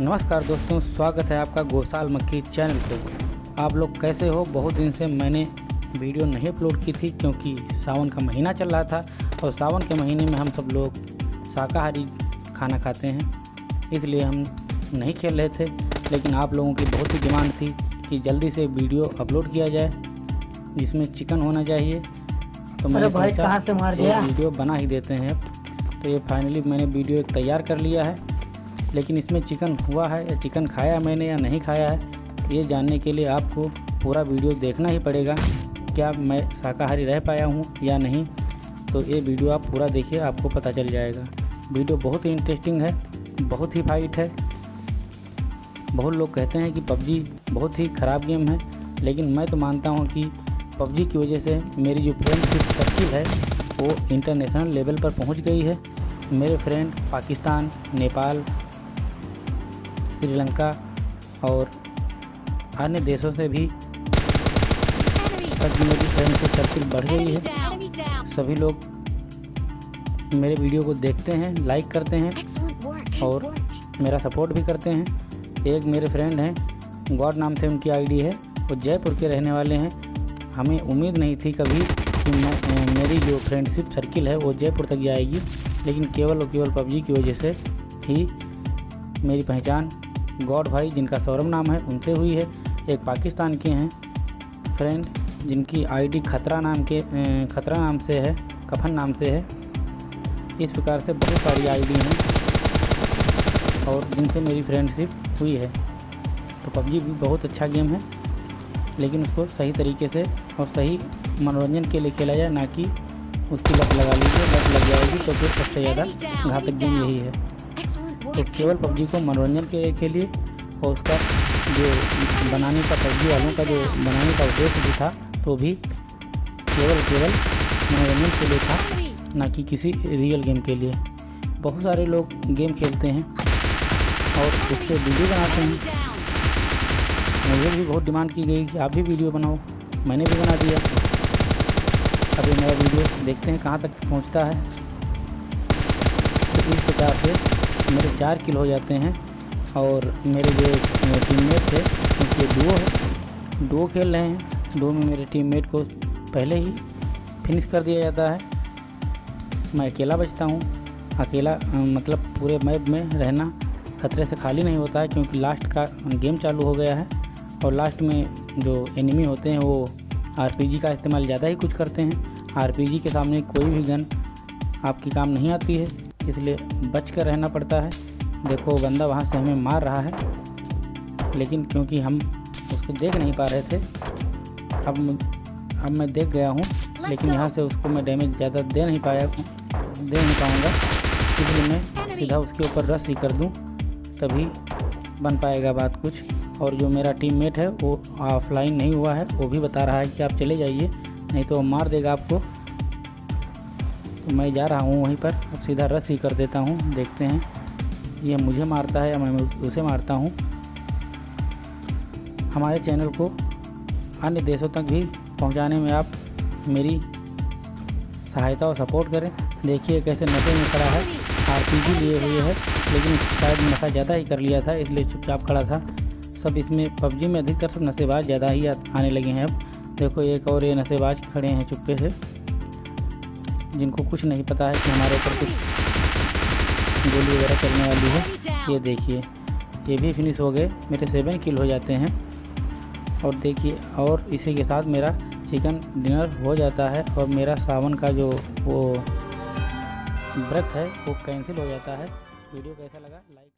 नमस्कार दोस्तों स्वागत है आपका गोसाल मक्खी चैनल पे। आप लोग कैसे हो? बहुत दिन से मैंने वीडियो नहीं अपलोड की थी क्योंकि सावन का महीना चल रहा था और सावन के महीने में हम सब लोग शाकाहारी खाना खाते हैं इसलिए हम नहीं खेल रहे थे। लेकिन आप लोगों की बहुत ही डिमांड थी कि जल्दी से वीडियो अपलोड किया जाए जिसमें चिकन होना चाहिए। तो मैंने भाई, कहाँ से मार दिया? वीडियो बना ही देते हैं। तो ये फाइनली मैंने वीडियो तैयार कर लिया है। लेकिन इसमें चिकन हुआ है, या चिकन खाया मैंने या नहीं खाया है, ये जानने के लिए आपको पूरा वीडियो देखना ही पड़ेगा, क्या मैं शाकाहारी रह पाया हूँ या नहीं। तो ये वीडियो आप पूरा देखिए, आपको पता चल जाएगा। वीडियो बहुत ही इंटरेस्टिंग है, बहुत ही फाइट है। बहुत लोग कहते हैं कि पबजी बहुत ही ख़राब गेम है, लेकिन मैं तो मानता हूँ कि पबजी की वजह से मेरी जो फ्रेंडशिप सर्किल है, वो इंटरनेशनल लेवल पर पहुँच गई है। मेरे फ्रेंड पाकिस्तान, नेपाल श्रीलंका और अन्य देशों से भी मेरी फ्रेंडशिप सर्किल बढ़ गई है। सभी लोग मेरे वीडियो को देखते हैं लाइक करते हैं और मेरा सपोर्ट भी करते हैं। एक मेरे फ्रेंड हैं, गॉड नाम से उनकी आईडी है, वो जयपुर के रहने वाले हैं। हमें उम्मीद नहीं थी कभी कि मेरी जो फ्रेंडशिप सर्किल है, वो जयपुर तक जाएगी लेकिन केवल और केवल पबजी की वजह से ही मेरी पहचान गॉड भाई जिनका सौरभ नाम है उनसे हुई है। एक पाकिस्तान के हैं फ्रेंड जिनकी आईडी खतरा नाम के खतरा नाम से है कफन नाम से है। इस प्रकार से बहुत सारी आईडी हैं और जिनसे मेरी फ्रेंडशिप हुई है। तो पबजी भी बहुत अच्छा गेम है लेकिन उसको सही तरीके से और सही मनोरंजन के लिए खेला जाए ना कि उसकी लत लगा लीजिए लत लग जाएगी तो फिर सबसे ज़्यादा घातक गेम यही है। तो केवल पबजी को मनोरंजन के लिए और उसका जो बनाने का पबजी वालों का जो बनाने का उद्देश्य भी था तो भी केवल केवल मनोरंजन के लिए था. ना कि किसी रियल गेम के लिए। बहुत सारे लोग गेम खेलते हैं और उससे वीडियो बनाते हैं। मुझे भी बहुत डिमांड की गई कि आप भी वीडियो बनाओ। मैंने भी बना दिया। अभी मेरा वीडियो देखते हैं कहाँ तक पहुँचता है। तो इस प्रकार से मेरे चार किल हो जाते हैं और मेरे जो टीममेट थे, उनके डुओ है। डुओ खेल रहे हैं डुओ में मेरे टीममेट को पहले ही फिनिश कर दिया जाता है। मैं अकेला बचता हूँ। अकेला मतलब पूरे मैप में रहना खतरे से खाली नहीं होता है क्योंकि लास्ट का गेम चालू हो गया है और लास्ट में जो एनिमी होते हैं, वो आरपीजी का इस्तेमाल ज़्यादा ही कुछ करते हैं। आरपीजी के सामने कोई भी गन आपकी काम नहीं आती है। इसलिए बच कर रहना पड़ता है। देखो बंदा वहाँ से हमें मार रहा है। लेकिन क्योंकि हम उसको देख नहीं पा रहे थे अब अब मैं देख गया हूँ। लेकिन यहाँ से उसको मैं डैमेज ज़्यादा दे नहीं पाया दे नहीं पाऊँगा। इसलिए मैं सीधा उसके ऊपर रस ही कर दूँ तभी बन पाएगा बात कुछ। और जो मेरा टीममेट है वो ऑफलाइन नहीं हुआ है वो भी बता रहा है कि आप चले जाइए नहीं तो मार देगा आपको। तो मैं जा रहा हूँ वहीं पर। अब सीधा रस ही कर देता हूँ। देखते हैं। ये मुझे मारता है या मैं उसे मारता हूँ? हमारे चैनल को अन्य देशों तक भी पहुँचाने में आप मेरी सहायता और सपोर्ट करें। देखिए कैसे नशे में खड़ा है। आरपीजी लिए हुए है, लेकिन शायद नशा ज़्यादा ही कर लिया था, इसलिए चुपचाप खड़ा था। सब इसमें पबजी में अधिकतर सब नशेबाज ज़्यादा ही आने लगे हैं अब। देखो एक और ये नशेबाज खड़े हैं चुप्पे से। जिनको कुछ नहीं पता है कि हमारे ऊपर कुछ गोली वगैरह चलने वाली है। ये देखिए, ये भी फिनिश हो गए। मेरे सेवन किल हो जाते हैं। और देखिए, और इसी के साथ मेरा चिकन डिनर हो जाता है और मेरा सावन का जो वो व्रत है, वो कैंसिल हो जाता है। वीडियो कैसा लगा लाइक